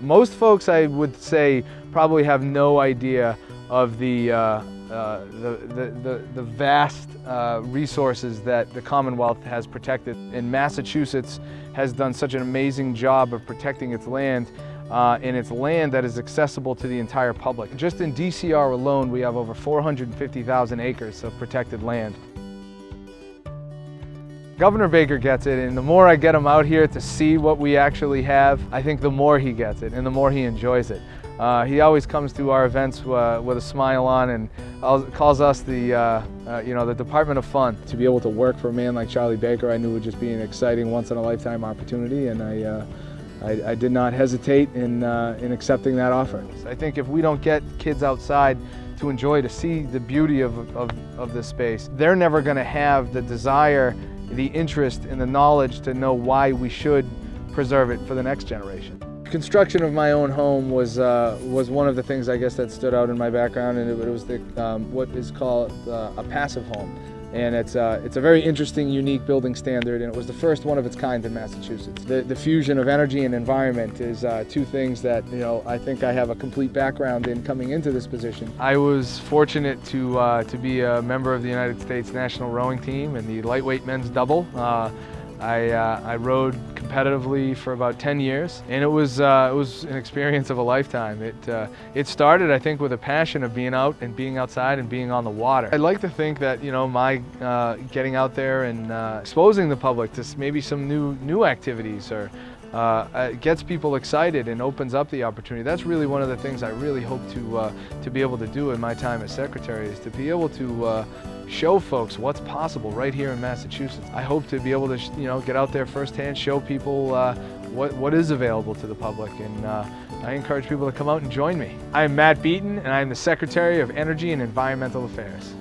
Most folks, I would say, probably have no idea of the, uh, uh, the, the, the, the, vast uh, resources that the Commonwealth has protected. And Massachusetts has done such an amazing job of protecting its land uh, and it's land that is accessible to the entire public. Just in DCR alone, we have over 450,000 acres of protected land. Governor Baker gets it, and the more I get him out here to see what we actually have, I think the more he gets it and the more he enjoys it. Uh, he always comes to our events uh, with a smile on and calls us the, uh, uh, you know, the Department of Fun. To be able to work for a man like Charlie Baker, I knew would just be an exciting once-in-a-lifetime opportunity, and I, uh, I, I, did not hesitate in, uh, in accepting that offer. I think if we don't get kids outside to enjoy, to see the beauty of, of, of this space, they're never going to have the desire the interest and the knowledge to know why we should preserve it for the next generation. Construction of my own home was uh, was one of the things I guess that stood out in my background, and it, was the um, what is called uh, a passive home and it's, uh, it's a very interesting, unique building standard, and it was the first one of its kind in Massachusetts. The, the fusion of energy and environment is uh, two things that you know I think I have a complete background in coming into this position. I was fortunate to, uh, to be a member of the United States national rowing team and the lightweight men's double. Uh, I, uh, I rowed competitively for about 10 years, and it was, uh, it was an experience of a lifetime. It, uh, it started, I think, with a passion of being out and being outside and being on the water. I'd like to think that, you know, my uh, getting out there and uh, exposing the public to maybe some new, new activities or uh, gets people excited and opens up the opportunity. That's really one of the things I really hope to, uh, to be able to do in my time as secretary is to be able to uh, show folks what's possible right here in Massachusetts. I hope to be able to you know, get out there firsthand, show people uh, what, what is available to the public and uh, I encourage people to come out and join me. I am Matt Beaton and I am the Secretary of Energy and Environmental Affairs.